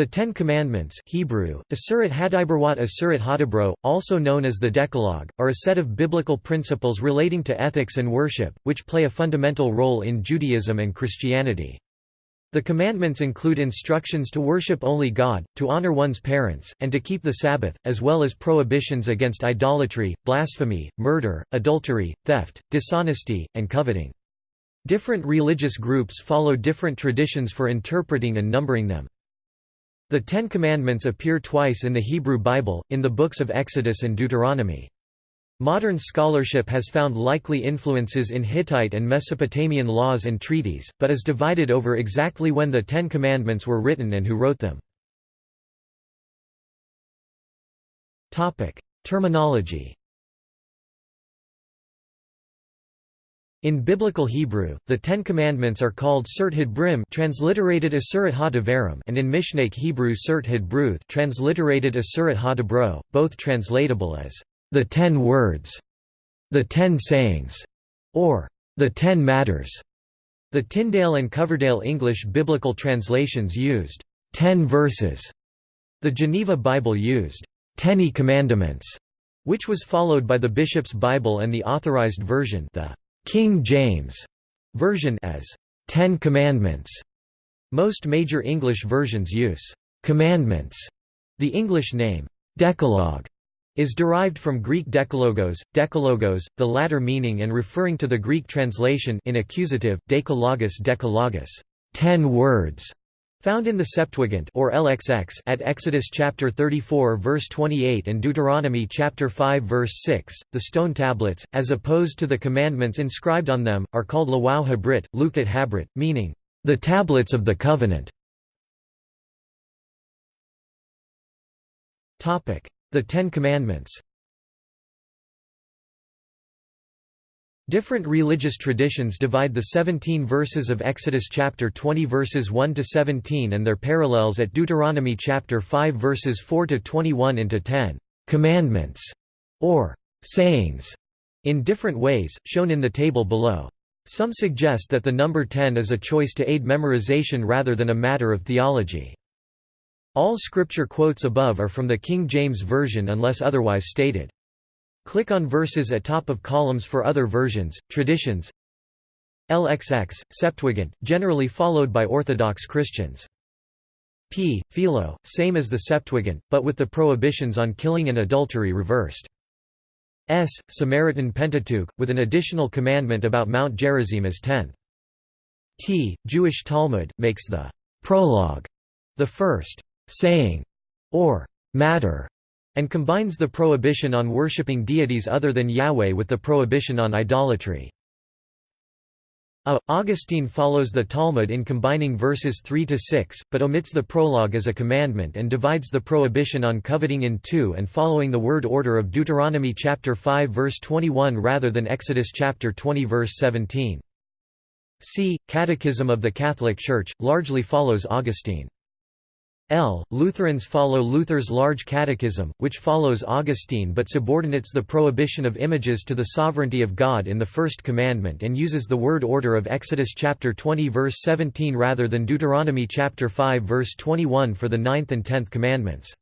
The Ten Commandments Hebrew, Asurat Hadibrot Asurat Hadibro, also known as the Decalogue, are a set of biblical principles relating to ethics and worship, which play a fundamental role in Judaism and Christianity. The commandments include instructions to worship only God, to honor one's parents, and to keep the Sabbath, as well as prohibitions against idolatry, blasphemy, murder, adultery, theft, dishonesty, and coveting. Different religious groups follow different traditions for interpreting and numbering them. The Ten Commandments appear twice in the Hebrew Bible, in the books of Exodus and Deuteronomy. Modern scholarship has found likely influences in Hittite and Mesopotamian laws and treaties, but is divided over exactly when the Ten Commandments were written and who wrote them. Terminology In Biblical Hebrew, the Ten Commandments are called Surt Brim transliterated Asurat ha and in Mishnaic Hebrew Surt Bruth transliterated Asurat ha both translatable as the Ten Words, the Ten Sayings, or the Ten Matters. The Tyndale and Coverdale English biblical translations used ten verses. The Geneva Bible used Ten Commandments, which was followed by the Bishop's Bible and the Authorized Version the King James version as Ten Commandments. Most major English versions use commandments. The English name Decalogue is derived from Greek dekalogos, dekalogos, the latter meaning and referring to the Greek translation in accusative, dekalogos dekalogos, ten words, Found in the Septuagint or LXX at Exodus chapter 34 verse 28 and Deuteronomy chapter 5 verse 6, the stone tablets, as opposed to the commandments inscribed on them, are called Lawau Habrit, Lukat Habrit, meaning, the tablets of the covenant. The Ten Commandments Different religious traditions divide the 17 verses of Exodus chapter 20 verses 1 to 17 and their parallels at Deuteronomy chapter 5 verses 4 to 21 into 10 commandments or sayings in different ways, shown in the table below. Some suggest that the number 10 is a choice to aid memorization rather than a matter of theology. All scripture quotes above are from the King James Version unless otherwise stated. Click on verses at top of columns for other versions, traditions LXX, Septuagint, generally followed by Orthodox Christians. P. Philo, same as the Septuagint, but with the prohibitions on killing and adultery reversed. S. Samaritan Pentateuch, with an additional commandment about Mount Gerizim as tenth. T. Jewish Talmud, makes the prologue the first saying or matter and combines the prohibition on worshipping deities other than Yahweh with the prohibition on idolatry. A. Augustine follows the Talmud in combining verses 3 to 6, but omits the prologue as a commandment and divides the prohibition on coveting in two and following the word order of Deuteronomy chapter 5 verse 21 rather than Exodus chapter 20 verse 17. C. Catechism of the Catholic Church, largely follows Augustine. L. Lutherans follow Luther's Large Catechism, which follows Augustine but subordinates the prohibition of images to the sovereignty of God in the First Commandment and uses the word order of Exodus chapter 20 verse 17 rather than Deuteronomy chapter 5 verse 21 for the ninth and tenth commandments.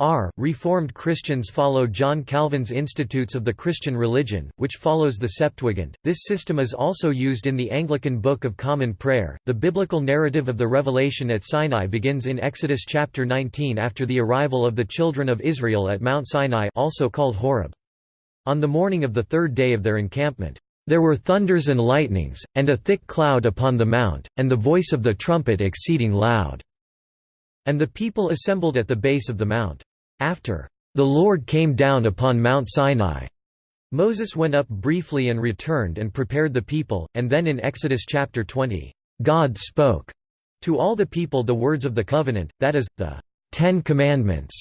R. Reformed Christians follow John Calvin's Institutes of the Christian Religion, which follows the Septuagint. This system is also used in the Anglican Book of Common Prayer. The biblical narrative of the revelation at Sinai begins in Exodus chapter 19 after the arrival of the children of Israel at Mount Sinai, also called Horeb. On the morning of the third day of their encampment, there were thunders and lightnings, and a thick cloud upon the mount, and the voice of the trumpet exceeding loud. And the people assembled at the base of the mount. After, "...the Lord came down upon Mount Sinai." Moses went up briefly and returned and prepared the people, and then in Exodus chapter 20, God spoke to all the people the words of the covenant, that is, the Ten Commandments,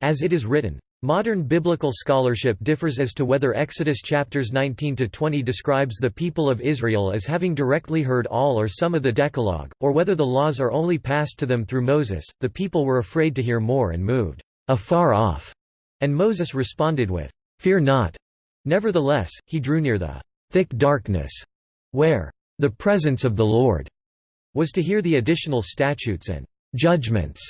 as it is written. Modern biblical scholarship differs as to whether Exodus chapters 19 to 20 describes the people of Israel as having directly heard all or some of the Decalogue, or whether the laws are only passed to them through Moses. The people were afraid to hear more and moved afar off. And Moses responded with, Fear not. Nevertheless, he drew near the thick darkness, where the presence of the Lord was to hear the additional statutes and judgments,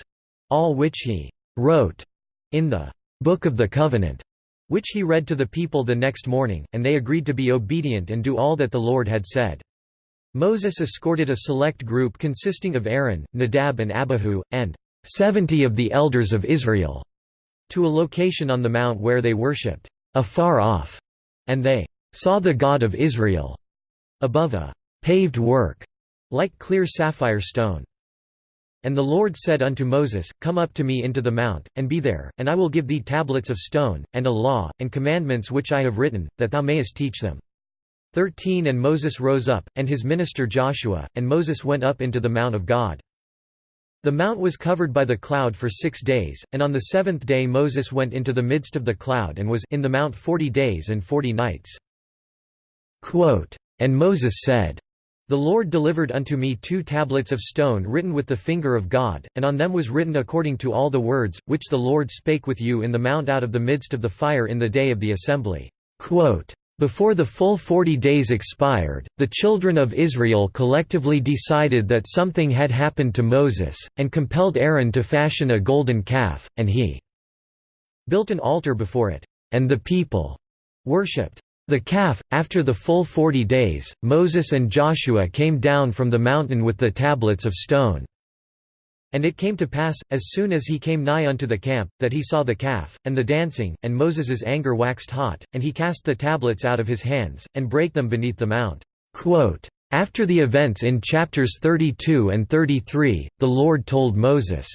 all which he wrote in the Book of the Covenant, which he read to the people the next morning, and they agreed to be obedient and do all that the Lord had said. Moses escorted a select group consisting of Aaron, Nadab and Abihu, and seventy of the elders of Israel, to a location on the mount where they worshipped, afar off, and they saw the God of Israel above a paved work, like clear sapphire stone. And the Lord said unto Moses, Come up to me into the mount, and be there, and I will give thee tablets of stone, and a law, and commandments which I have written, that thou mayest teach them. 13 And Moses rose up, and his minister Joshua, and Moses went up into the mount of God. The mount was covered by the cloud for six days, and on the seventh day Moses went into the midst of the cloud and was in the mount forty days and forty nights. Quote, and Moses said, the Lord delivered unto me two tablets of stone written with the finger of God, and on them was written according to all the words, which the Lord spake with you in the mount out of the midst of the fire in the day of the assembly." Quote, before the full forty days expired, the children of Israel collectively decided that something had happened to Moses, and compelled Aaron to fashion a golden calf, and he built an altar before it, and the people worshipped. The calf, after the full forty days, Moses and Joshua came down from the mountain with the tablets of stone. And it came to pass, as soon as he came nigh unto the camp, that he saw the calf, and the dancing, and Moses's anger waxed hot, and he cast the tablets out of his hands, and brake them beneath the mount. Quote, After the events in chapters 32 and 33, the Lord told Moses,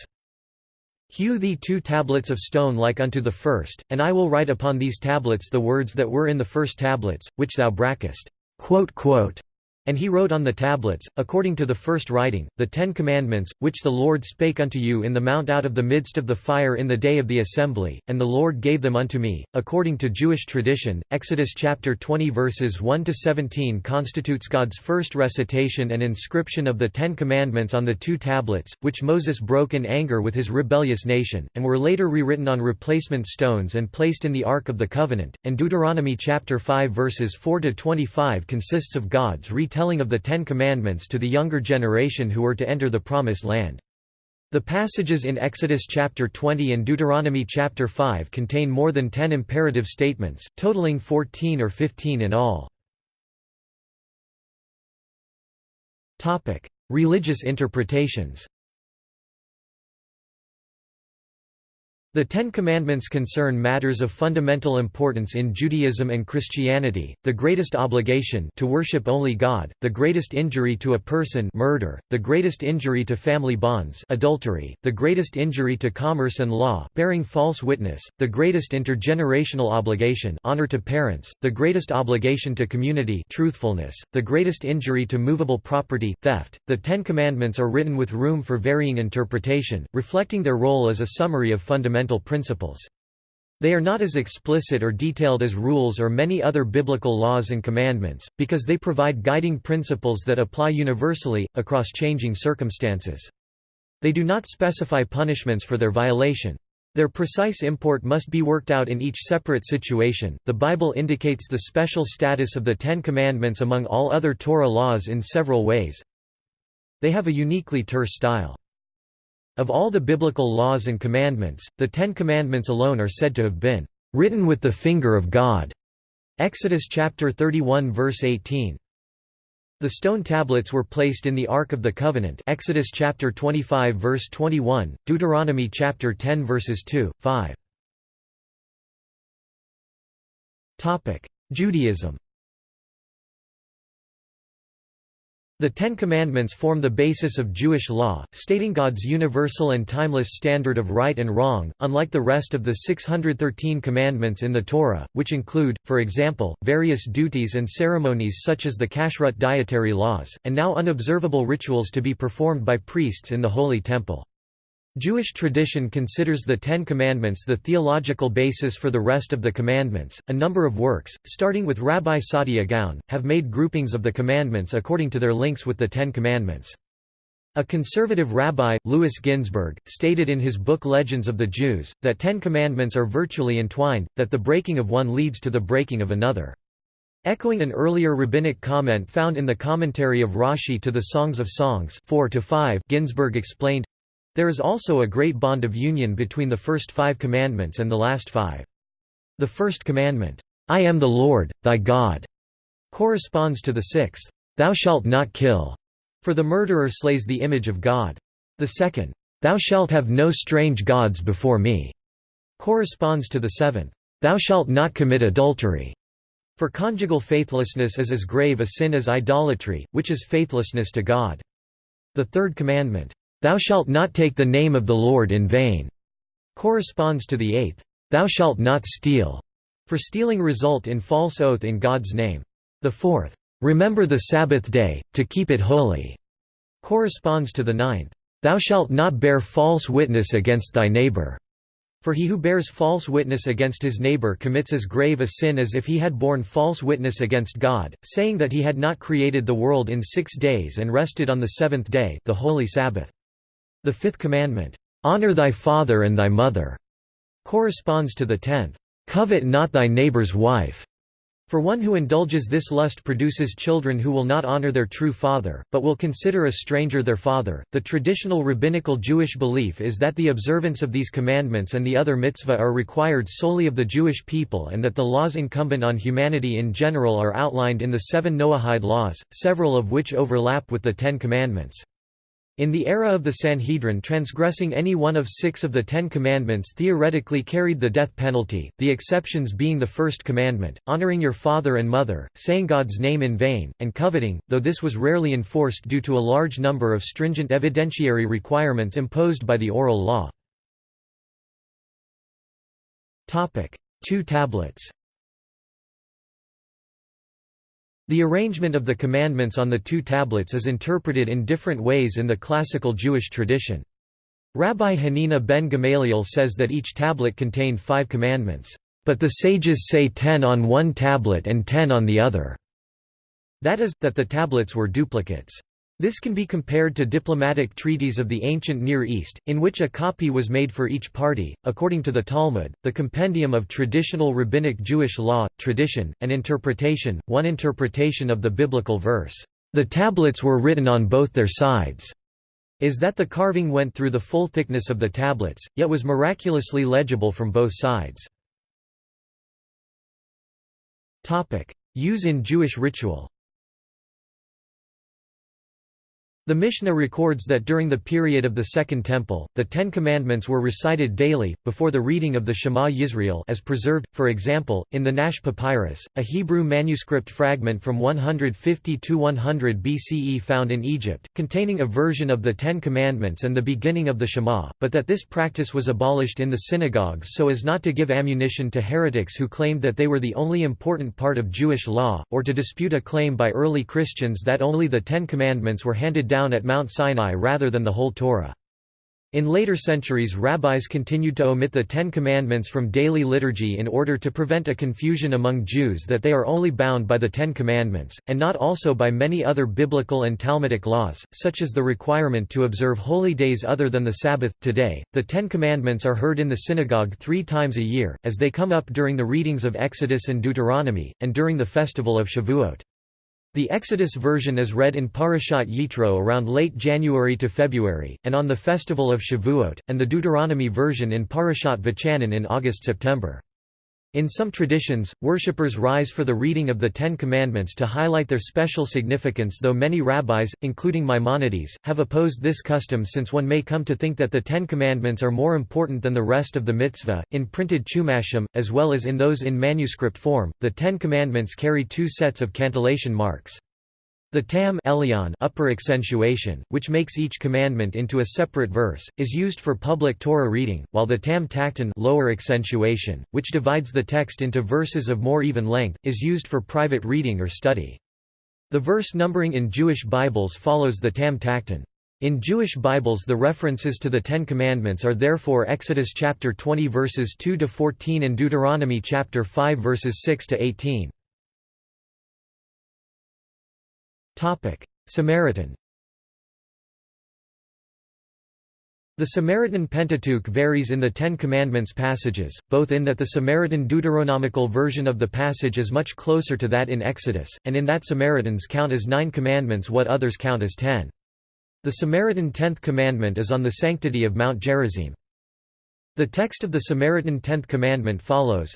Hew thee two tablets of stone like unto the first, and I will write upon these tablets the words that were in the first tablets, which thou brakest. And he wrote on the tablets, according to the first writing, the Ten Commandments, which the Lord spake unto you in the mount out of the midst of the fire in the day of the assembly, and the Lord gave them unto me, according to Jewish tradition. Exodus chapter 20 verses 1 to 17 constitutes God's first recitation and inscription of the Ten Commandments on the two tablets, which Moses broke in anger with his rebellious nation, and were later rewritten on replacement stones and placed in the Ark of the Covenant. And Deuteronomy chapter 5 verses 4 to 25 consists of God's telling of the Ten Commandments to the younger generation who were to enter the Promised Land. The passages in Exodus chapter 20 and Deuteronomy chapter 5 contain more than ten imperative statements, totaling 14 or 15 in all. Religious interpretations The Ten Commandments concern matters of fundamental importance in Judaism and Christianity, the greatest obligation to worship only God, the greatest injury to a person murder, the greatest injury to family bonds adultery, the greatest injury to commerce and law bearing false witness, the greatest intergenerational obligation honor to parents, the greatest obligation to community truthfulness, the greatest injury to movable property theft. The Ten Commandments are written with room for varying interpretation, reflecting their role as a summary of fundamental fundamental principles. They are not as explicit or detailed as rules or many other biblical laws and commandments, because they provide guiding principles that apply universally, across changing circumstances. They do not specify punishments for their violation. Their precise import must be worked out in each separate situation. The Bible indicates the special status of the Ten Commandments among all other Torah laws in several ways. They have a uniquely terse style. Of all the biblical laws and commandments, the Ten Commandments alone are said to have been written with the finger of God. Exodus chapter 31 verse 18. The stone tablets were placed in the Ark of the Covenant Exodus chapter 25 verse 21, Deuteronomy chapter 10 verses 2, 5. Judaism The Ten Commandments form the basis of Jewish law, stating God's universal and timeless standard of right and wrong, unlike the rest of the 613 commandments in the Torah, which include, for example, various duties and ceremonies such as the kashrut dietary laws, and now unobservable rituals to be performed by priests in the Holy Temple. Jewish tradition considers the Ten Commandments the theological basis for the rest of the commandments. A number of works, starting with Rabbi Saadia Gaon, have made groupings of the commandments according to their links with the Ten Commandments. A conservative rabbi, Louis Ginzberg, stated in his book Legends of the Jews, that Ten Commandments are virtually entwined, that the breaking of one leads to the breaking of another. Echoing an earlier rabbinic comment found in the commentary of Rashi to the Songs of Songs 4 Ginzberg explained, There is also a great bond of union between the first five commandments and the last five. The first commandment, "'I am the Lord, thy God' corresponds to the sixth, "'Thou shalt not kill' for the murderer slays the image of God. The second, "'Thou shalt have no strange gods before me' corresponds to the seventh, "'Thou shalt not commit adultery' for conjugal faithlessness is as grave a sin as idolatry, which is faithlessness to God. The third commandment, "'Thou shalt not take the name of the Lord in vain' corresponds to the eighth, "'Thou shalt not steal' for stealing result in false oath in God's name. The fourth, "'Remember the Sabbath day, to keep it holy' corresponds to the ninth, "'Thou shalt not bear false witness against thy neighbor' For he who bears false witness against his neighbor commits as grave a sin as if he had borne false witness against God, saying that he had not created the world in six days and rested on the seventh day the holy Sabbath. The fifth commandment, "'Honor thy father and thy mother' corresponds to the tenth, "'Covet not thy neighbor's wife' For one who indulges this lust produces children who will not honor their true father, but will consider a stranger their father. The traditional rabbinical Jewish belief is that the observance of these commandments and the other mitzvah are required solely of the Jewish people and that the laws incumbent on humanity in general are outlined in the seven Noahide laws, several of which overlap with the Ten Commandments. In the era of the Sanhedrin transgressing any one of six of the Ten Commandments theoretically carried the death penalty, the exceptions being the first commandment, honoring your father and mother, saying God's name in vain, and coveting, though this was rarely enforced due to a large number of stringent evidentiary requirements imposed by the oral law. Two tablets The arrangement of the commandments on the two tablets is interpreted in different ways in the classical Jewish tradition. Rabbi Hanina ben Gamaliel says that each tablet contained five commandments, but the sages say ten on one tablet and ten on the other. That is, that the tablets were duplicates. This can be compared to diplomatic treaties of the ancient Near East, in which a copy was made for each party. According to the Talmud, the compendium of traditional rabbinic Jewish law, tradition, and interpretation, one interpretation of the biblical verse, the tablets were written on both their sides, is that the carving went through the full thickness of the tablets, yet was miraculously legible from both sides. Use in Jewish ritual The Mishnah records that during the period of the Second Temple, the Ten Commandments were recited daily, before the reading of the Shema Yisrael as preserved, for example, in the Nash Papyrus, a Hebrew manuscript fragment from 150 to 100 BCE found in Egypt, containing a version of the Ten Commandments and the beginning of the Shema, but that this practice was abolished in the synagogues so as not to give ammunition to heretics who claimed that they were the only important part of Jewish law, or to dispute a claim by early Christians that only the Ten Commandments were handed down at Mount Sinai rather than the whole Torah. In later centuries rabbis continued to omit the Ten Commandments from daily liturgy in order to prevent a confusion among Jews that they are only bound by the Ten Commandments, and not also by many other biblical and Talmudic laws, such as the requirement to observe holy days other than the Sabbath. Today, the Ten Commandments are heard in the synagogue three times a year, as they come up during the readings of Exodus and Deuteronomy, and during the festival of Shavuot. The Exodus version is read in Parashat Yitro around late January to February, and on the festival of Shavuot, and the Deuteronomy version in Parashat Vachanan in August–September. In some traditions, worshippers rise for the reading of the Ten Commandments to highlight their special significance though many rabbis, including Maimonides, have opposed this custom since one may come to think that the Ten Commandments are more important than the rest of the mitzvah. In printed chumashim, as well as in those in manuscript form, the Ten Commandments carry two sets of cantillation marks. The tam elyon upper accentuation, which makes each commandment into a separate verse, is used for public Torah reading, while the tam tachton lower accentuation, which divides the text into verses of more even length, is used for private reading or study. The verse numbering in Jewish Bibles follows the tam tachton. In Jewish Bibles the references to the Ten Commandments are therefore Exodus chapter 20 verses 2 to 14 and Deuteronomy chapter 5 verses 6 to 18. Samaritan The Samaritan Pentateuch varies in the Ten Commandments passages, both in that the Samaritan Deuteronomical version of the passage is much closer to that in Exodus, and in that Samaritans count as nine commandments what others count as ten. The Samaritan Tenth Commandment is on the sanctity of Mount Gerizim. The text of the Samaritan Tenth Commandment follows,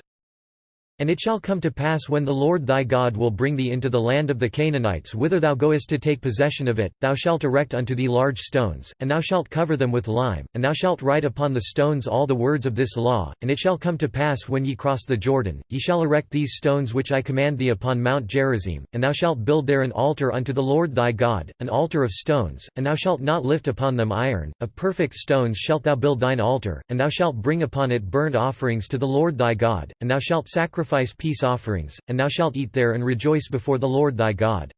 and it shall come to pass when the Lord thy God will bring thee into the land of the Canaanites whither thou goest to take possession of it, thou shalt erect unto thee large stones, and thou shalt cover them with lime, and thou shalt write upon the stones all the words of this law. And it shall come to pass when ye cross the Jordan, ye shall erect these stones which I command thee upon Mount Gerizim, and thou shalt build there an altar unto the Lord thy God, an altar of stones, and thou shalt not lift upon them iron, of perfect stones shalt thou build thine altar, and thou shalt bring upon it burnt offerings to the Lord thy God, and thou shalt sacrifice sacrifice peace offerings, and thou shalt eat there and rejoice before the Lord thy God.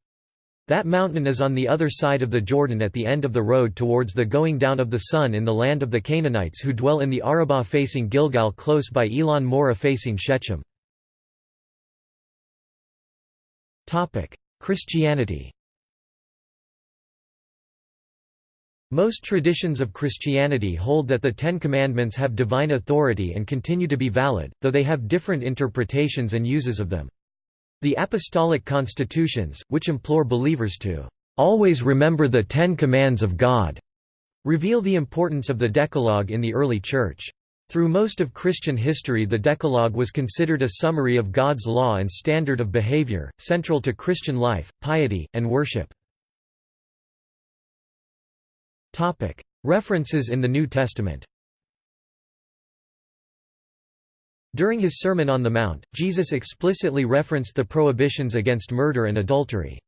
That mountain is on the other side of the Jordan at the end of the road towards the going down of the sun in the land of the Canaanites who dwell in the Arabah facing Gilgal close by Elon Moreh facing Shechem. Christianity Most traditions of Christianity hold that the Ten Commandments have divine authority and continue to be valid, though they have different interpretations and uses of them. The Apostolic Constitutions, which implore believers to always remember the Ten Commands of God, reveal the importance of the Decalogue in the early Church. Through most of Christian history the Decalogue was considered a summary of God's law and standard of behavior, central to Christian life, piety, and worship. References in the New Testament During his Sermon on the Mount, Jesus explicitly referenced the prohibitions against murder and adultery.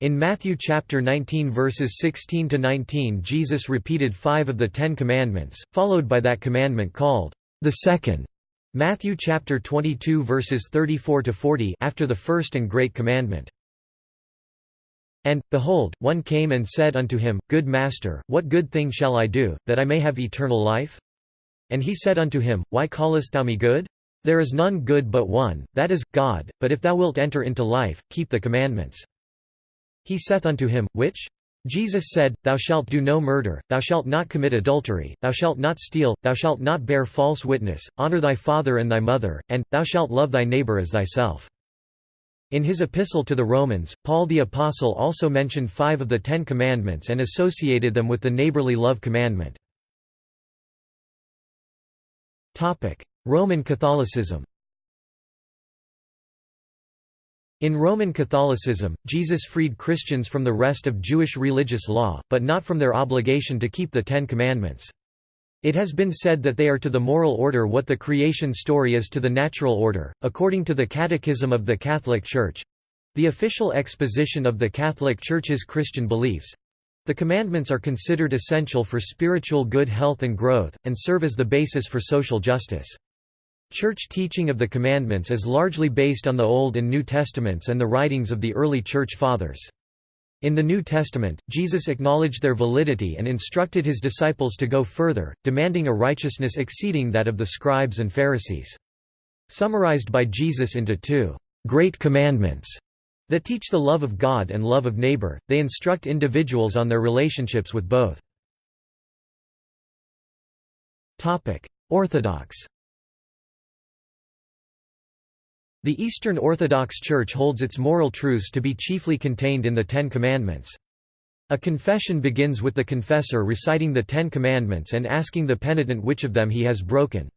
In Matthew chapter 19 verses 16 to 19 Jesus repeated 5 of the 10 commandments, followed by that commandment called the second. Matthew chapter 22 verses 34 to 40 after the first and great commandment. And, behold, one came and said unto him, Good Master, what good thing shall I do, that I may have eternal life? And he said unto him, Why callest thou me good? There is none good but one, that is, God, but if thou wilt enter into life, keep the commandments. He saith unto him, Which? Jesus said, Thou shalt do no murder, thou shalt not commit adultery, thou shalt not steal, thou shalt not bear false witness, honor thy father and thy mother, and, thou shalt love thy neighbor as thyself. In his epistle to the Romans, Paul the Apostle also mentioned five of the Ten Commandments and associated them with the neighborly love commandment. Roman Catholicism In Roman Catholicism, Jesus freed Christians from the rest of Jewish religious law, but not from their obligation to keep the Ten Commandments. It has been said that they are to the moral order what the creation story is to the natural order, according to the Catechism of the Catholic Church the official exposition of the Catholic Church's Christian beliefs. The commandments are considered essential for spiritual good health and growth, and serve as the basis for social justice. Church teaching of the commandments is largely based on the Old and New Testaments and the writings of the early Church Fathers. In the New Testament, Jesus acknowledged their validity and instructed his disciples to go further, demanding a righteousness exceeding that of the scribes and Pharisees. Summarized by Jesus into two great commandments that teach the love of God and love of neighbor, they instruct individuals on their relationships with both. Orthodox The Eastern Orthodox Church holds its moral truths to be chiefly contained in the Ten Commandments. A confession begins with the confessor reciting the Ten Commandments and asking the penitent which of them he has broken.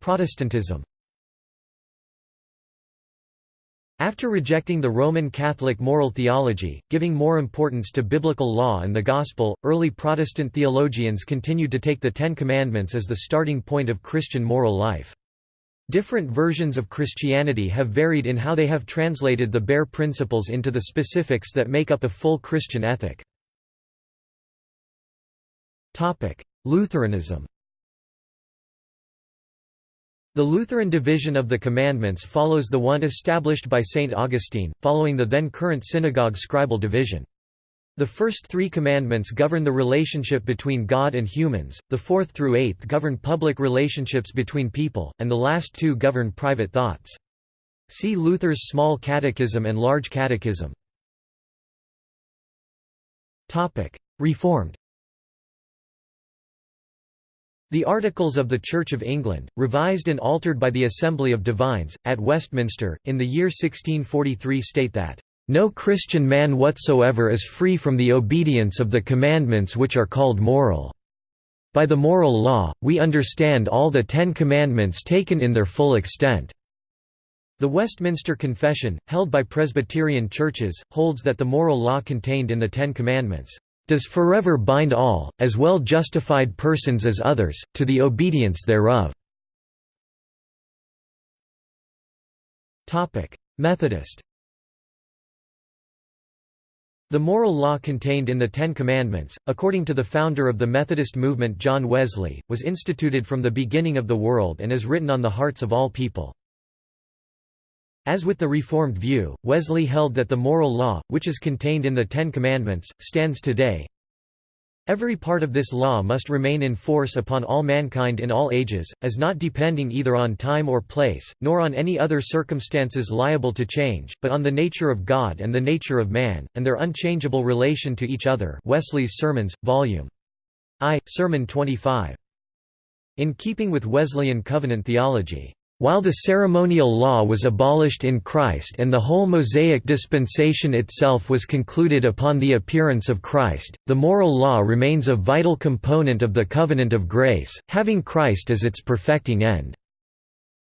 Protestantism After rejecting the Roman Catholic moral theology, giving more importance to biblical law and the Gospel, early Protestant theologians continued to take the Ten Commandments as the starting point of Christian moral life. Different versions of Christianity have varied in how they have translated the bare principles into the specifics that make up a full Christian ethic. Lutheranism the Lutheran division of the commandments follows the one established by St. Augustine, following the then current synagogue scribal division. The first three commandments govern the relationship between God and humans, the fourth through eighth govern public relationships between people, and the last two govern private thoughts. See Luther's Small Catechism and Large Catechism. Reformed the Articles of the Church of England, revised and altered by the Assembly of Divines, at Westminster, in the year 1643 state that, "...no Christian man whatsoever is free from the obedience of the commandments which are called moral. By the moral law, we understand all the Ten Commandments taken in their full extent." The Westminster Confession, held by Presbyterian churches, holds that the moral law contained in the Ten Commandments does forever bind all, as well justified persons as others, to the obedience thereof." Methodist the moral law contained in the Ten Commandments, according to the founder of the Methodist movement John Wesley, was instituted from the beginning of the world and is written on the hearts of all people. As with the Reformed view, Wesley held that the moral law, which is contained in the Ten Commandments, stands today, Every part of this law must remain in force upon all mankind in all ages, as not depending either on time or place, nor on any other circumstances liable to change, but on the nature of God and the nature of man, and their unchangeable relation to each other Wesley's Sermons, Vol. I, Sermon 25. In keeping with Wesleyan covenant theology, while the ceremonial law was abolished in Christ and the whole Mosaic dispensation itself was concluded upon the appearance of Christ, the moral law remains a vital component of the covenant of grace, having Christ as its perfecting end.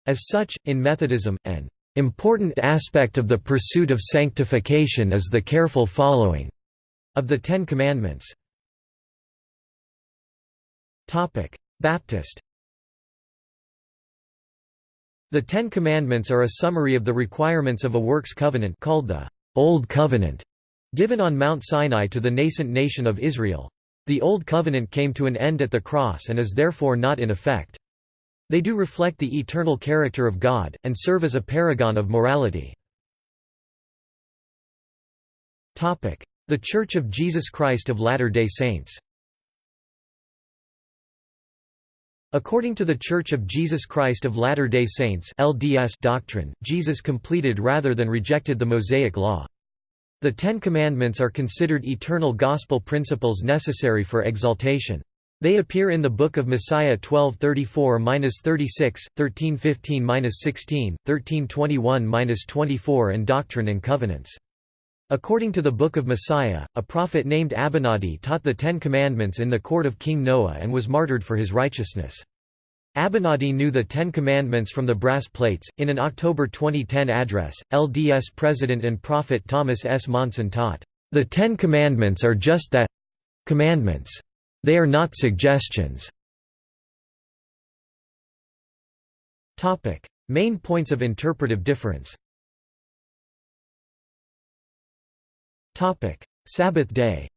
As such, in Methodism, an important aspect of the pursuit of sanctification is the careful following of the Ten Commandments. Baptist the Ten Commandments are a summary of the requirements of a works covenant called the Old Covenant, given on Mount Sinai to the nascent nation of Israel. The Old Covenant came to an end at the cross and is therefore not in effect. They do reflect the eternal character of God, and serve as a paragon of morality. The Church of Jesus Christ of Latter-day Saints According to the Church of Jesus Christ of Latter-day Saints LDS doctrine, Jesus completed rather than rejected the Mosaic Law. The Ten Commandments are considered eternal gospel principles necessary for exaltation. They appear in the Book of Mosiah 1234-36, 1315-16, 1321-24 and Doctrine and Covenants. According to the Book of Mosiah, a prophet named Abinadi taught the Ten Commandments in the court of King Noah and was martyred for his righteousness. Abinadi knew the Ten Commandments from the brass plates. In an October 2010 address, LDS President and Prophet Thomas S. Monson taught, The Ten Commandments are just that commandments. They are not suggestions. Main points of interpretive difference Sabbath day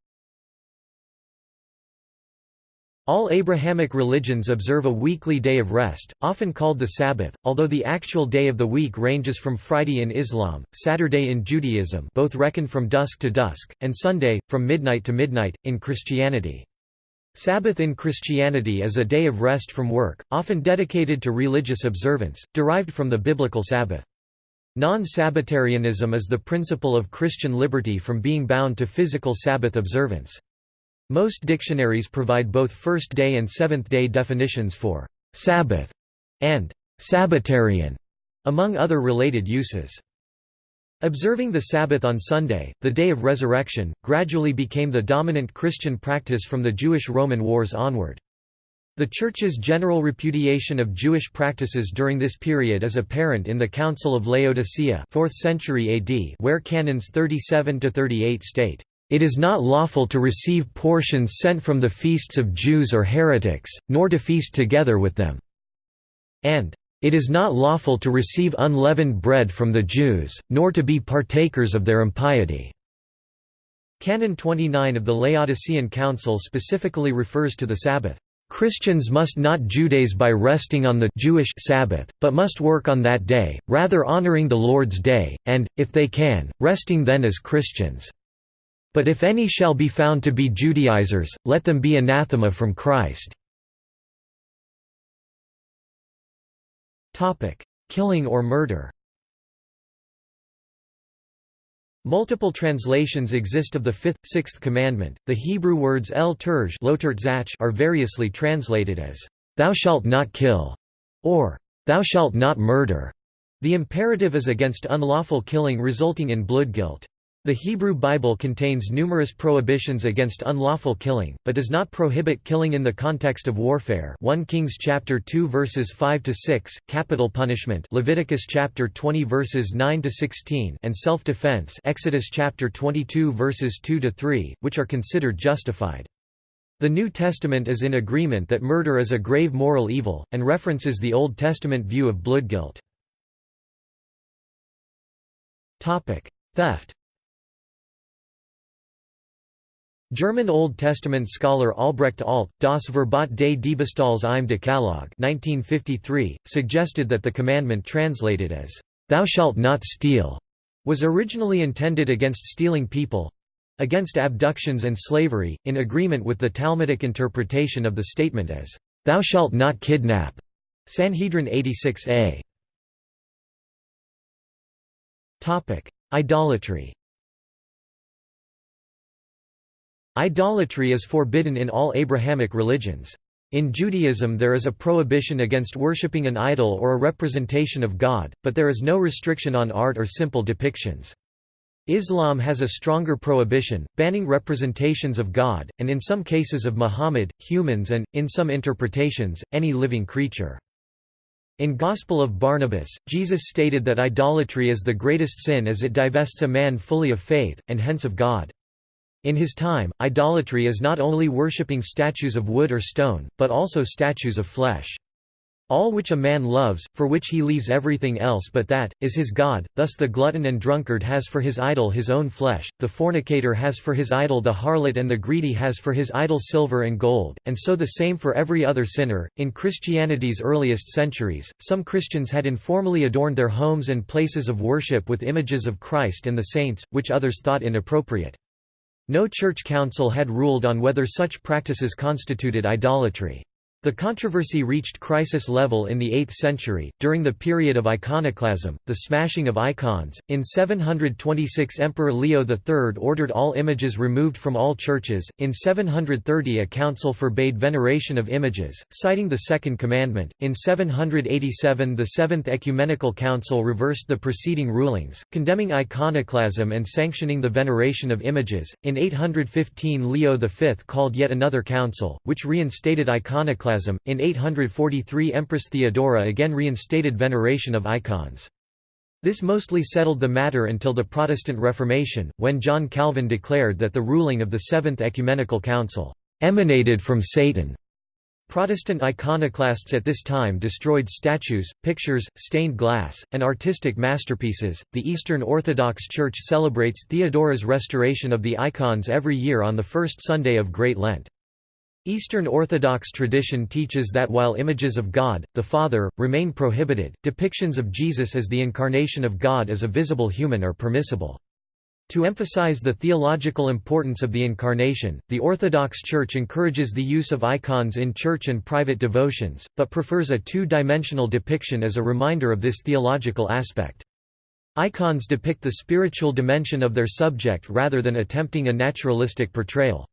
All Abrahamic religions observe a weekly day of rest, often called the Sabbath, although the actual day of the week ranges from Friday in Islam, Saturday in Judaism both reckon from dusk to dusk, and Sunday, from midnight to midnight, in Christianity. Sabbath in Christianity is a day of rest from work, often dedicated to religious observance, derived from the biblical Sabbath. Non-Sabbatarianism is the principle of Christian liberty from being bound to physical Sabbath observance. Most dictionaries provide both first-day and seventh-day definitions for «Sabbath» and «Sabbatarian», among other related uses. Observing the Sabbath on Sunday, the day of resurrection, gradually became the dominant Christian practice from the Jewish-Roman wars onward. The Church's general repudiation of Jewish practices during this period is apparent in the Council of Laodicea 4th century AD where canons 37–38 state, "...it is not lawful to receive portions sent from the feasts of Jews or heretics, nor to feast together with them." and "...it is not lawful to receive unleavened bread from the Jews, nor to be partakers of their impiety." Canon 29 of the Laodicean Council specifically refers to the Sabbath. Christians must not Judaize by resting on the Jewish Sabbath, but must work on that day, rather honoring the Lord's day, and, if they can, resting then as Christians. But if any shall be found to be Judaizers, let them be anathema from Christ. Killing or murder Multiple translations exist of the fifth, sixth commandment. The Hebrew words el terj are variously translated as, Thou shalt not kill, or Thou shalt not murder. The imperative is against unlawful killing resulting in blood guilt. The Hebrew Bible contains numerous prohibitions against unlawful killing, but does not prohibit killing in the context of warfare. 1 Kings chapter 2 verses 5 to 6, capital punishment, Leviticus chapter 20 verses 9 to 16, and self-defense, Exodus chapter 22 verses 2 to 3, which are considered justified. The New Testament is in agreement that murder is a grave moral evil, and references the Old Testament view of blood guilt. Topic: Theft German Old Testament scholar Albrecht Alt, Das Verbot des Diebstahls im Decalogue 1953, suggested that the commandment translated as, "'Thou shalt not steal' was originally intended against stealing people—against abductions and slavery, in agreement with the Talmudic interpretation of the statement as, "'Thou shalt not kidnap' Sanhedrin 86a. Idolatry Idolatry is forbidden in all Abrahamic religions. In Judaism there is a prohibition against worshipping an idol or a representation of God, but there is no restriction on art or simple depictions. Islam has a stronger prohibition, banning representations of God, and in some cases of Muhammad, humans and, in some interpretations, any living creature. In Gospel of Barnabas, Jesus stated that idolatry is the greatest sin as it divests a man fully of faith, and hence of God. In his time, idolatry is not only worshipping statues of wood or stone, but also statues of flesh. All which a man loves, for which he leaves everything else but that, is his God, thus the glutton and drunkard has for his idol his own flesh, the fornicator has for his idol the harlot and the greedy has for his idol silver and gold, and so the same for every other sinner. In Christianity's earliest centuries, some Christians had informally adorned their homes and places of worship with images of Christ and the saints, which others thought inappropriate. No church council had ruled on whether such practices constituted idolatry. The controversy reached crisis level in the 8th century, during the period of iconoclasm, the smashing of icons. In 726, Emperor Leo III ordered all images removed from all churches. In 730, a council forbade veneration of images, citing the Second Commandment. In 787, the Seventh Ecumenical Council reversed the preceding rulings, condemning iconoclasm and sanctioning the veneration of images. In 815, Leo V called yet another council, which reinstated iconoclasm in 843 Empress Theodora again reinstated veneration of icons. This mostly settled the matter until the Protestant Reformation, when John Calvin declared that the ruling of the Seventh Ecumenical Council emanated from Satan. Protestant iconoclasts at this time destroyed statues, pictures, stained glass, and artistic masterpieces. The Eastern Orthodox Church celebrates Theodora's restoration of the icons every year on the first Sunday of Great Lent. Eastern Orthodox tradition teaches that while images of God, the Father, remain prohibited, depictions of Jesus as the incarnation of God as a visible human are permissible. To emphasize the theological importance of the Incarnation, the Orthodox Church encourages the use of icons in church and private devotions, but prefers a two-dimensional depiction as a reminder of this theological aspect. Icons depict the spiritual dimension of their subject rather than attempting a naturalistic portrayal.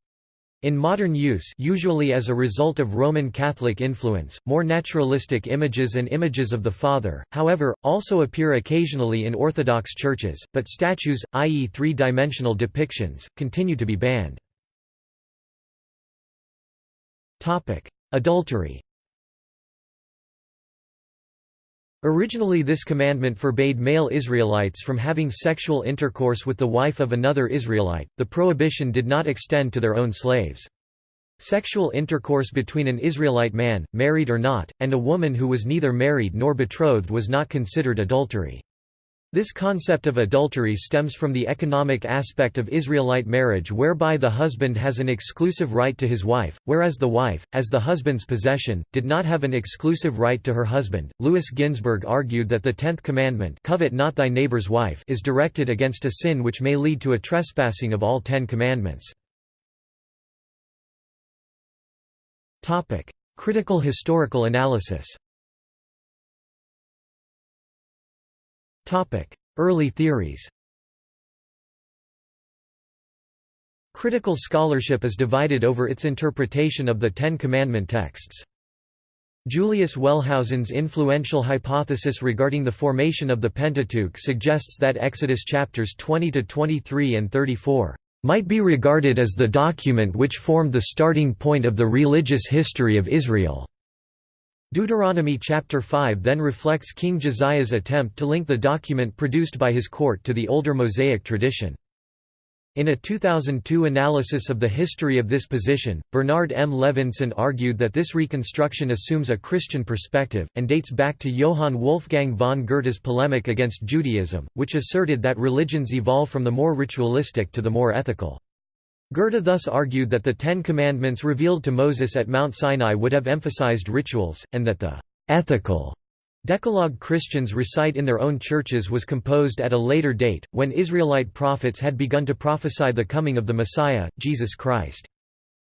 In modern use usually as a result of Roman Catholic influence, more naturalistic images and images of the Father, however, also appear occasionally in Orthodox churches, but statues, i.e. three-dimensional depictions, continue to be banned. Adultery Originally this commandment forbade male Israelites from having sexual intercourse with the wife of another Israelite, the prohibition did not extend to their own slaves. Sexual intercourse between an Israelite man, married or not, and a woman who was neither married nor betrothed was not considered adultery. This concept of adultery stems from the economic aspect of Israelite marriage whereby the husband has an exclusive right to his wife, whereas the wife, as the husband's possession, did not have an exclusive right to her husband. Louis Ginzberg argued that the tenth commandment covet not thy neighbor's wife is directed against a sin which may lead to a trespassing of all ten commandments. Critical historical analysis Early theories Critical scholarship is divided over its interpretation of the Ten Commandment texts. Julius Wellhausen's influential hypothesis regarding the formation of the Pentateuch suggests that Exodus chapters 20 to 23 and 34 might be regarded as the document which formed the starting point of the religious history of Israel. Deuteronomy chapter 5 then reflects King Josiah's attempt to link the document produced by his court to the older Mosaic tradition. In a 2002 analysis of the history of this position, Bernard M. Levinson argued that this reconstruction assumes a Christian perspective, and dates back to Johann Wolfgang von Goethe's polemic against Judaism, which asserted that religions evolve from the more ritualistic to the more ethical. Goethe thus argued that the Ten Commandments revealed to Moses at Mount Sinai would have emphasized rituals, and that the «ethical» Decalogue Christians recite in their own churches was composed at a later date, when Israelite prophets had begun to prophesy the coming of the Messiah, Jesus Christ.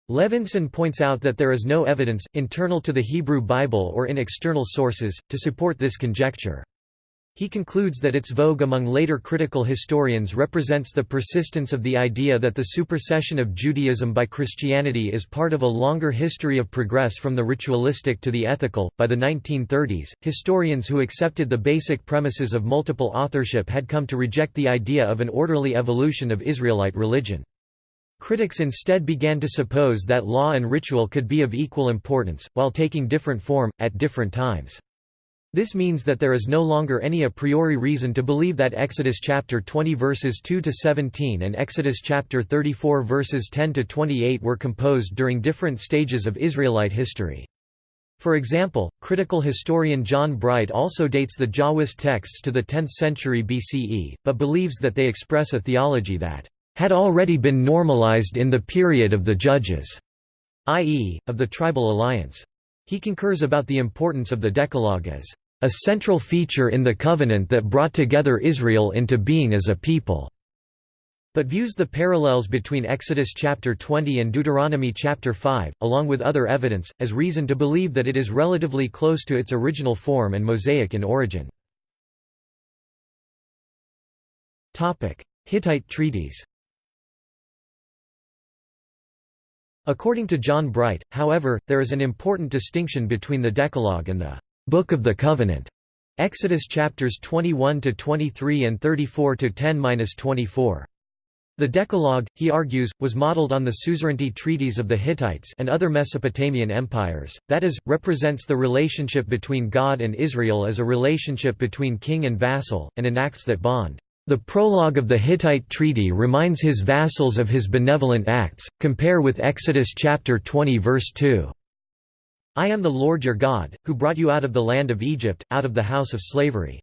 Levinson points out that there is no evidence, internal to the Hebrew Bible or in external sources, to support this conjecture. He concludes that its vogue among later critical historians represents the persistence of the idea that the supersession of Judaism by Christianity is part of a longer history of progress from the ritualistic to the ethical. By the 1930s, historians who accepted the basic premises of multiple authorship had come to reject the idea of an orderly evolution of Israelite religion. Critics instead began to suppose that law and ritual could be of equal importance, while taking different form, at different times. This means that there is no longer any a priori reason to believe that Exodus chapter 20 verses 2 to 17 and Exodus chapter 34 verses 10 to 28 were composed during different stages of Israelite history. For example, critical historian John Bright also dates the Jahwist texts to the 10th century BCE, but believes that they express a theology that had already been normalized in the period of the Judges, i.e., of the tribal alliance. He concurs about the importance of the Decalogue as a central feature in the covenant that brought together Israel into being as a people but views the parallels between Exodus chapter 20 and Deuteronomy chapter 5, along with other evidence, as reason to believe that it is relatively close to its original form and Mosaic in origin. Hittite treaties According to John Bright, however, there is an important distinction between the Decalogue and the Book of the Covenant. Exodus chapters 21 to 23 and 34 to 10-24. The Decalogue, he argues, was modeled on the suzerainty treaties of the Hittites and other Mesopotamian empires, that is, represents the relationship between God and Israel as a relationship between king and vassal, and enacts that bond. The prologue of the Hittite treaty reminds his vassals of his benevolent acts, compare with Exodus chapter 20 verse 2. I am the Lord your God, who brought you out of the land of Egypt, out of the house of slavery."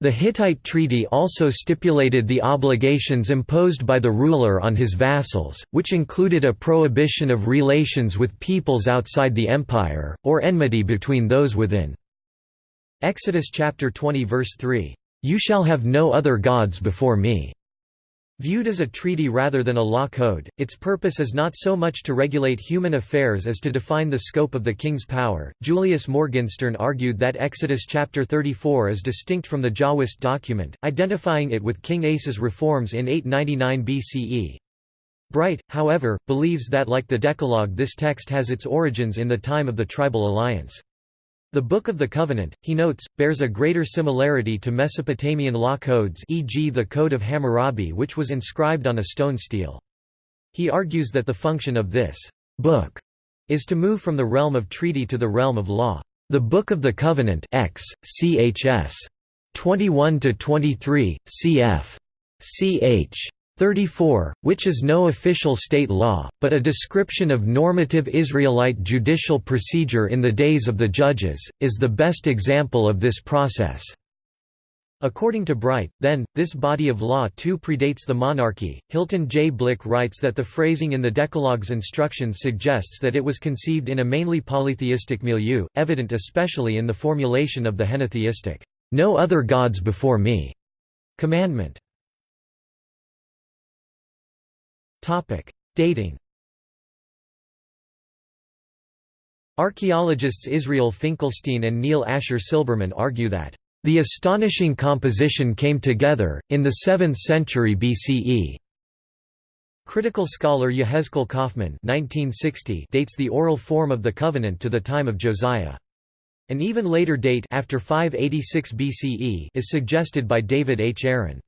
The Hittite treaty also stipulated the obligations imposed by the ruler on his vassals, which included a prohibition of relations with peoples outside the empire, or enmity between those within. Exodus chapter 20 verse 3, "You shall have no other gods before me." Viewed as a treaty rather than a law code, its purpose is not so much to regulate human affairs as to define the scope of the king's power. Julius Morgenstern argued that Exodus chapter 34 is distinct from the Jahwist document, identifying it with King Asa's reforms in 899 BCE. Bright, however, believes that like the Decalogue this text has its origins in the time of the tribal alliance. The Book of the Covenant, he notes, bears a greater similarity to Mesopotamian law codes e.g. the Code of Hammurabi which was inscribed on a stone stele. He argues that the function of this book is to move from the realm of treaty to the realm of law. The Book of the Covenant X, chs. 21–23, cf. ch. 34, which is no official state law, but a description of normative Israelite judicial procedure in the days of the judges, is the best example of this process. According to Bright, then, this body of law too predates the monarchy. Hilton J. Blick writes that the phrasing in the Decalogue's instructions suggests that it was conceived in a mainly polytheistic milieu, evident especially in the formulation of the henotheistic, no other gods before me commandment. Dating Archaeologists Israel Finkelstein and Neil Asher Silberman argue that the astonishing composition came together, in the 7th century BCE. Critical scholar Yehezkel Kaufmann 1960 dates the oral form of the covenant to the time of Josiah. An even later date after 586 BCE is suggested by David H. Aaron.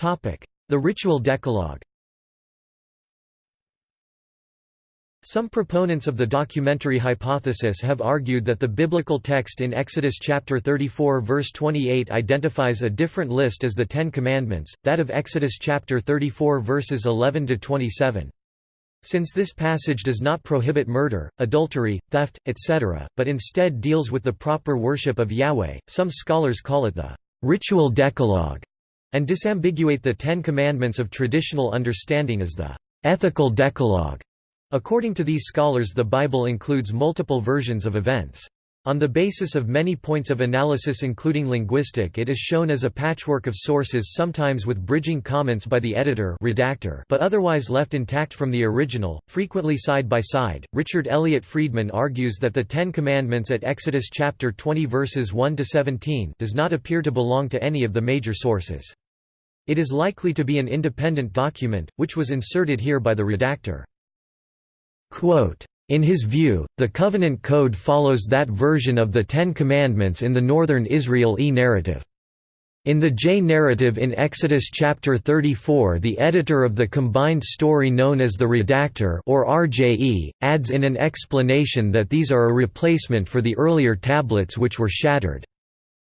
The ritual decalogue Some proponents of the documentary hypothesis have argued that the biblical text in Exodus chapter 34 verse 28 identifies a different list as the Ten Commandments, that of Exodus chapter 34 verses 11 to 27. Since this passage does not prohibit murder, adultery, theft, etc., but instead deals with the proper worship of Yahweh, some scholars call it the ritual decalogue and disambiguate the Ten Commandments of traditional understanding as the ethical decalogue. According to these scholars the Bible includes multiple versions of events. On the basis of many points of analysis including linguistic it is shown as a patchwork of sources sometimes with bridging comments by the editor redactor but otherwise left intact from the original, frequently side by side. Richard Elliott Friedman argues that the Ten Commandments at Exodus chapter 20 verses 1 to 17 does not appear to belong to any of the major sources. It is likely to be an independent document, which was inserted here by the redactor. Quote, in his view, the Covenant Code follows that version of the Ten Commandments in the Northern Israel E narrative. In the J narrative in Exodus chapter 34 the editor of the combined story known as the redactor or RJE, adds in an explanation that these are a replacement for the earlier tablets which were shattered.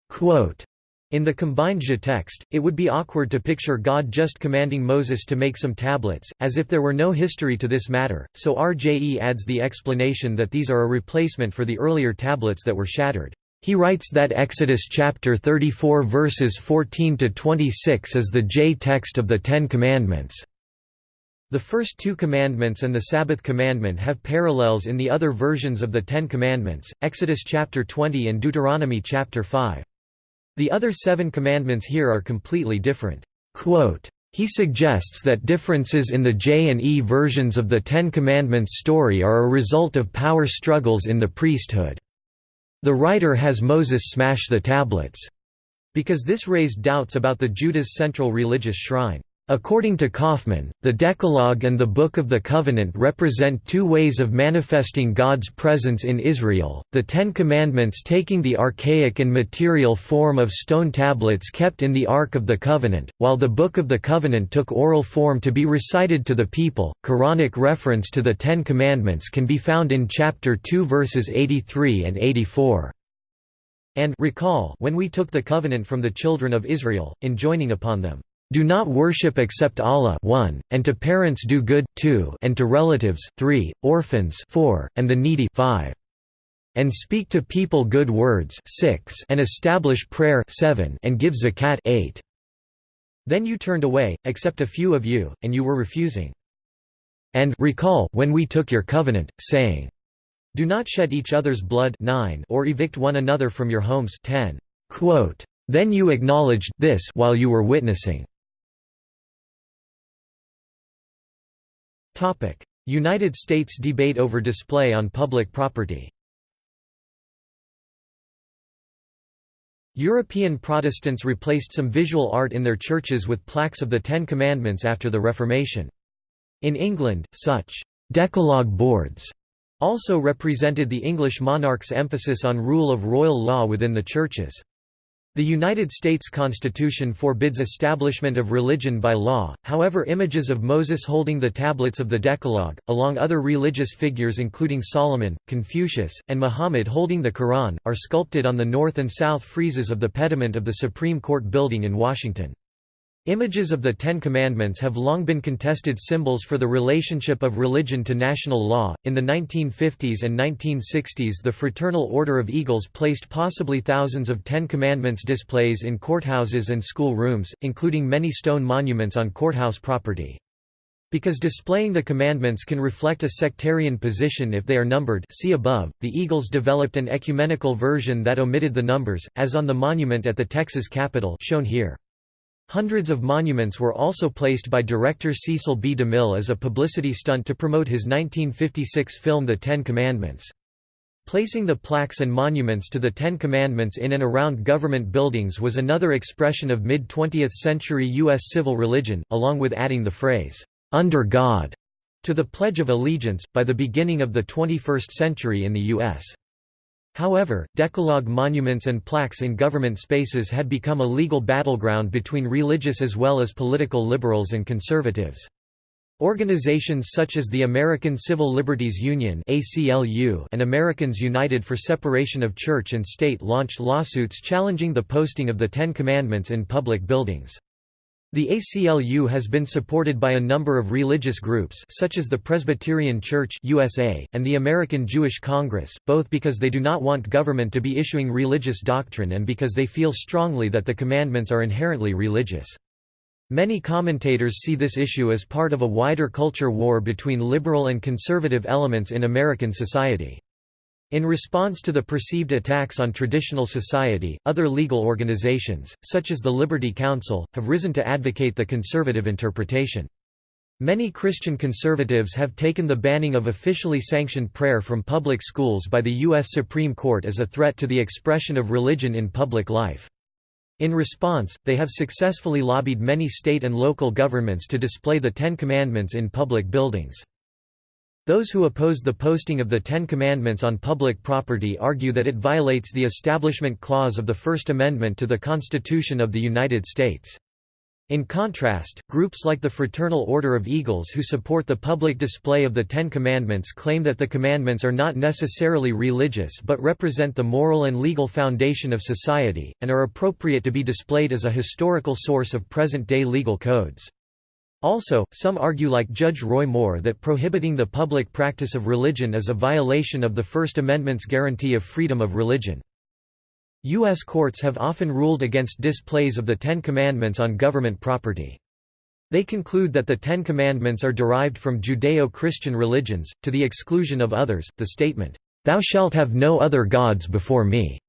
Quote, in the combined text, it would be awkward to picture God just commanding Moses to make some tablets, as if there were no history to this matter, so RJE adds the explanation that these are a replacement for the earlier tablets that were shattered. He writes that Exodus chapter 34 verses 14 to 26 is the J text of the Ten Commandments. The first two commandments and the Sabbath commandment have parallels in the other versions of the Ten Commandments, Exodus chapter 20 and Deuteronomy chapter 5. The other seven commandments here are completely different. He suggests that differences in the J and E versions of the Ten Commandments story are a result of power struggles in the priesthood. The writer has Moses smash the tablets, because this raised doubts about the Judah's central religious shrine. According to Kaufmann, the Decalogue and the Book of the Covenant represent two ways of manifesting God's presence in Israel, the Ten Commandments taking the archaic and material form of stone tablets kept in the Ark of the Covenant, while the Book of the Covenant took oral form to be recited to the people. Quranic reference to the Ten Commandments can be found in chapter 2 verses 83 and 84. And recall when we took the covenant from the children of Israel, enjoining upon them do not worship except Allah 1, and to parents do good 2, and to relatives 3, orphans 4, and the needy 5. And speak to people good words 6, and establish prayer 7, and give zakat 8. Then you turned away, except a few of you, and you were refusing. And recall when we took your covenant, saying, Do not shed each other's blood 9 or evict one another from your homes 10. Quote, then you acknowledged this while you were witnessing. United States debate over display on public property European Protestants replaced some visual art in their churches with plaques of the Ten Commandments after the Reformation. In England, such «decalogue boards» also represented the English monarch's emphasis on rule of royal law within the churches. The United States Constitution forbids establishment of religion by law, however images of Moses holding the tablets of the Decalogue, along other religious figures including Solomon, Confucius, and Muhammad holding the Quran, are sculpted on the north and south friezes of the pediment of the Supreme Court building in Washington. Images of the Ten Commandments have long been contested symbols for the relationship of religion to national law. In the 1950s and 1960s, the Fraternal Order of Eagles placed possibly thousands of Ten Commandments displays in courthouses and school rooms, including many stone monuments on courthouse property. Because displaying the commandments can reflect a sectarian position if they are numbered see above, the Eagles developed an ecumenical version that omitted the numbers, as on the monument at the Texas Capitol shown here. Hundreds of monuments were also placed by director Cecil B. DeMille as a publicity stunt to promote his 1956 film The Ten Commandments. Placing the plaques and monuments to the Ten Commandments in and around government buildings was another expression of mid-20th century U.S. civil religion, along with adding the phrase, "'under God' to the Pledge of Allegiance, by the beginning of the 21st century in the U.S. However, Decalogue monuments and plaques in government spaces had become a legal battleground between religious as well as political liberals and conservatives. Organizations such as the American Civil Liberties Union and Americans United for Separation of Church and State launched lawsuits challenging the posting of the Ten Commandments in public buildings. The ACLU has been supported by a number of religious groups such as the Presbyterian Church USA, and the American Jewish Congress, both because they do not want government to be issuing religious doctrine and because they feel strongly that the commandments are inherently religious. Many commentators see this issue as part of a wider culture war between liberal and conservative elements in American society. In response to the perceived attacks on traditional society, other legal organizations, such as the Liberty Counsel, have risen to advocate the conservative interpretation. Many Christian conservatives have taken the banning of officially sanctioned prayer from public schools by the U.S. Supreme Court as a threat to the expression of religion in public life. In response, they have successfully lobbied many state and local governments to display the Ten Commandments in public buildings. Those who oppose the posting of the Ten Commandments on public property argue that it violates the Establishment Clause of the First Amendment to the Constitution of the United States. In contrast, groups like the Fraternal Order of Eagles who support the public display of the Ten Commandments claim that the commandments are not necessarily religious but represent the moral and legal foundation of society, and are appropriate to be displayed as a historical source of present-day legal codes. Also, some argue like Judge Roy Moore that prohibiting the public practice of religion is a violation of the First Amendment's guarantee of freedom of religion. U.S. courts have often ruled against displays of the Ten Commandments on government property. They conclude that the Ten Commandments are derived from Judeo-Christian religions, to the exclusion of others. The statement, "'Thou shalt have no other gods before me'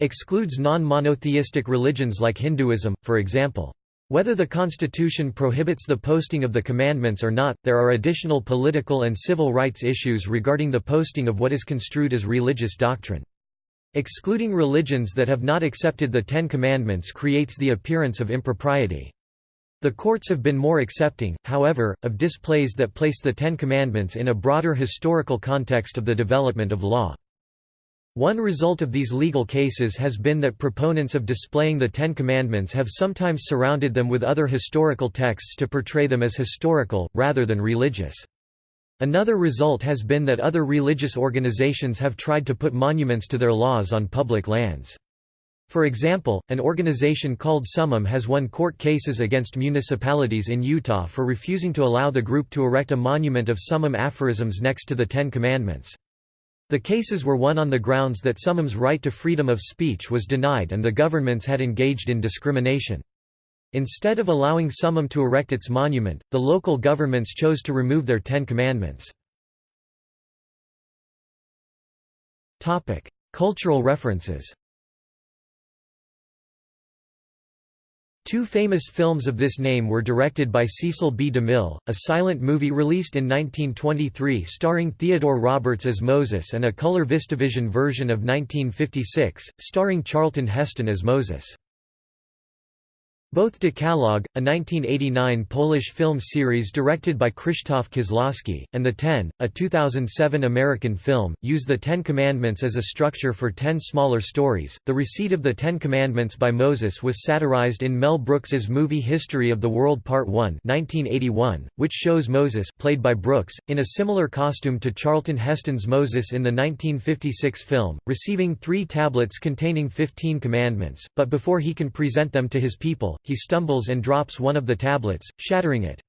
excludes non-monotheistic religions like Hinduism, for example. Whether the Constitution prohibits the posting of the commandments or not, there are additional political and civil rights issues regarding the posting of what is construed as religious doctrine. Excluding religions that have not accepted the Ten Commandments creates the appearance of impropriety. The courts have been more accepting, however, of displays that place the Ten Commandments in a broader historical context of the development of law. One result of these legal cases has been that proponents of displaying the Ten Commandments have sometimes surrounded them with other historical texts to portray them as historical, rather than religious. Another result has been that other religious organizations have tried to put monuments to their laws on public lands. For example, an organization called Summum has won court cases against municipalities in Utah for refusing to allow the group to erect a monument of Summum aphorisms next to the Ten Commandments. The cases were won on the grounds that Summum's right to freedom of speech was denied and the governments had engaged in discrimination. Instead of allowing Summum to erect its monument, the local governments chose to remove their Ten Commandments. Cultural references Two famous films of this name were directed by Cecil B. DeMille, a silent movie released in 1923 starring Theodore Roberts as Moses and a color Vistavision version of 1956, starring Charlton Heston as Moses. Both Decalogue, a 1989 Polish film series directed by Krzysztof Kieślowski, and The Ten, a 2007 American film, use the Ten Commandments as a structure for ten smaller stories. The receipt of the Ten Commandments by Moses was satirized in Mel Brooks's movie History of the World Part 1 1981, which shows Moses played by Brooks, in a similar costume to Charlton Heston's Moses in the 1956 film, receiving three tablets containing fifteen commandments, but before he can present them to his people, he stumbles and drops one of the tablets, shattering it.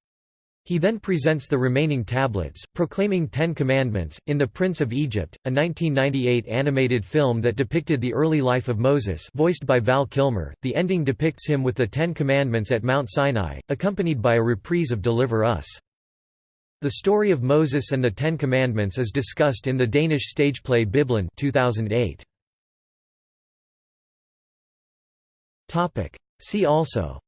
He then presents the remaining tablets, proclaiming Ten Commandments. In The Prince of Egypt, a 1998 animated film that depicted the early life of Moses, voiced by Val Kilmer, the ending depicts him with the Ten Commandments at Mount Sinai, accompanied by a reprise of Deliver Us. The story of Moses and the Ten Commandments is discussed in the Danish stage play Bibelen 2008. See also.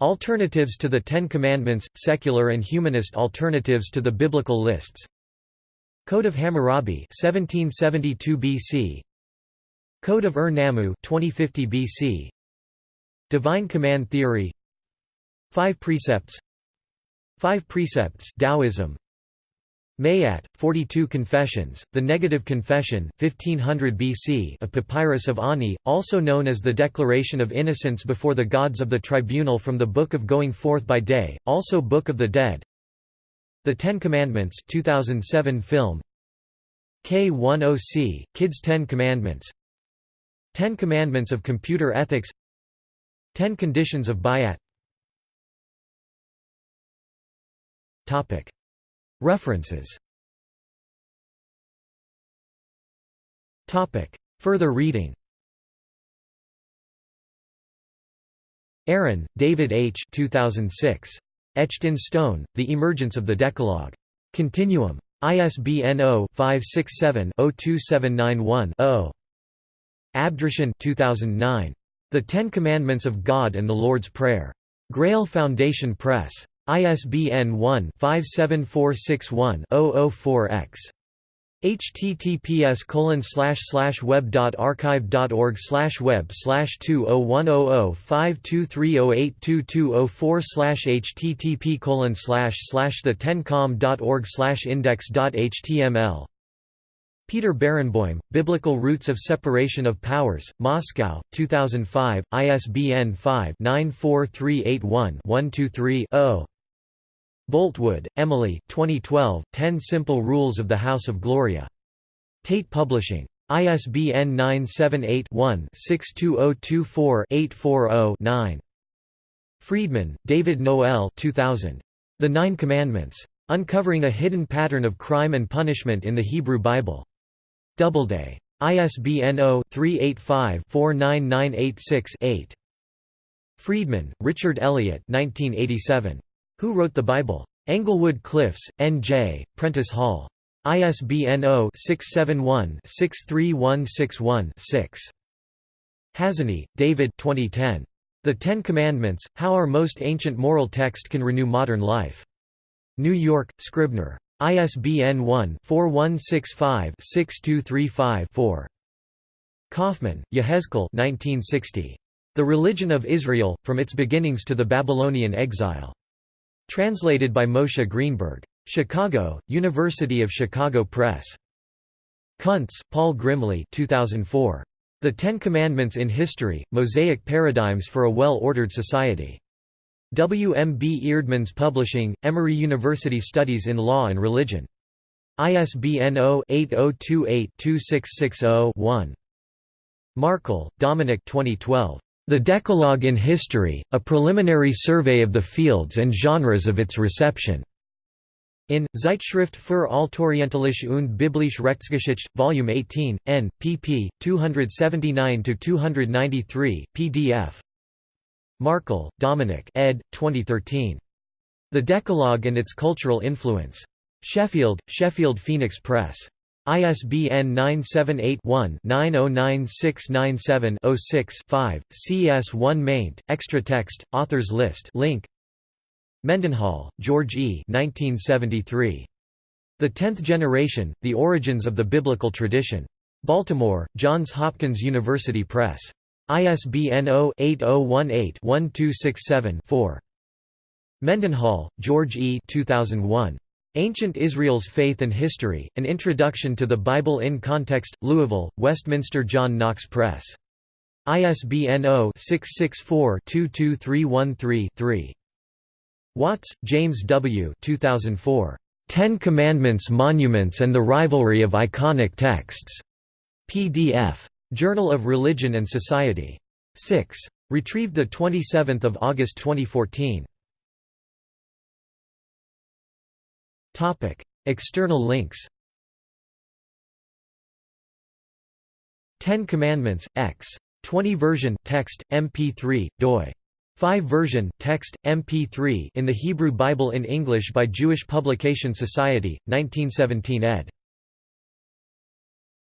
Alternatives to the Ten Commandments – secular and humanist alternatives to the biblical lists. Code of Hammurabi 1772 BC Code of Ur-Nammu 2050 BC Divine Command Theory. Five Precepts. Five Precepts Taoism Mayat, 42 Confessions, the Negative Confession 1500 BC a papyrus of Ani, also known as the Declaration of Innocence before the Gods of the Tribunal from the Book of Going Forth by Day, also Book of the Dead. The Ten Commandments 2007 film. K10C, Kids Ten Commandments. Ten Commandments of Computer Ethics. Ten Conditions of Bayat References Further reading Aaron, David H. 2006. Etched in Stone, The Emergence of the Decalogue. Continuum. ISBN 0-567-02791-0. Abd-ru-shin 2009. The Ten Commandments of God and the Lord's Prayer. Grail Foundation Press. ISBN 1-57461-004-X. https colon slash web slash web slash two oh one oh oh five two three oh eight two two oh four slash http colon slash slash the tencom dot org slash index dot html Peter Barenboim, Biblical Roots of Separation of Powers, Moscow, 2005, ISBN 5-94381-123-0. Boltwood, Emily 2012, Ten Simple Rules of the House of Gloria. Tate Publishing. ISBN 978-1-62024-840-9. Freedman, David Noel 2000. The Nine Commandments. Uncovering a Hidden Pattern of Crime and Punishment in the Hebrew Bible. Doubleday. ISBN 0-385-49986-8. Friedman, Richard Elliott 1987. Who Wrote the Bible? Englewood Cliffs, N.J., Prentice Hall. ISBN 0-671-63161-6. Hazony, David 2010. The Ten Commandments, How Our Most Ancient Moral Text Can Renew Modern Life. New York, Scribner. ISBN 1-4165-6235-4. Kaufmann, Yehezkel The Religion of Israel, From Its Beginnings to the Babylonian Exile. Translated by Moshe Greenberg. Chicago, University of Chicago Press. Kuntz, Paul Grimley 2004. The Ten Commandments in History, Mosaic Paradigms for a Well-Ordered Society. W. M. B. Eerdmans Publishing, Emory University Studies in Law and Religion. ISBN 0-8028-2660-1. Markl, Dominik 2012. The Decalogue in History, A Preliminary Survey of the Fields and Genres of Its Reception. In, Zeitschrift für Altorientalische und Biblische Rechtsgeschichte, Volume 18, n. pp. 279–293, pdf. Markl, Dominik ed. 2013. The Decalogue and Its Cultural Influence. Sheffield, Sheffield Phoenix Press. ISBN 978-1-909697-06-5, CS1 maint, extra text, authors list link. Mendenhall, George E. 1973. The Tenth Generation, The Origins of the Biblical Tradition. Baltimore, Johns Hopkins University Press. ISBN 0-8018-1267-4. Mendenhall, George E. 2001. Ancient Israel's Faith and History, An Introduction to the Bible in Context, Louisville, Westminster John Knox Press. ISBN 0-664-22313-3. Watts, James W. 2004. Ten Commandments Monuments and the Rivalry of Iconic Texts. PDF. Journal of Religion and Society. 6. Retrieved 27 August 2014. External links Ten Commandments, X. 20 version, text, MP3, doi. 5 version, text, MP3 in the Hebrew Bible in English by Jewish Publication Society, 1917 ed.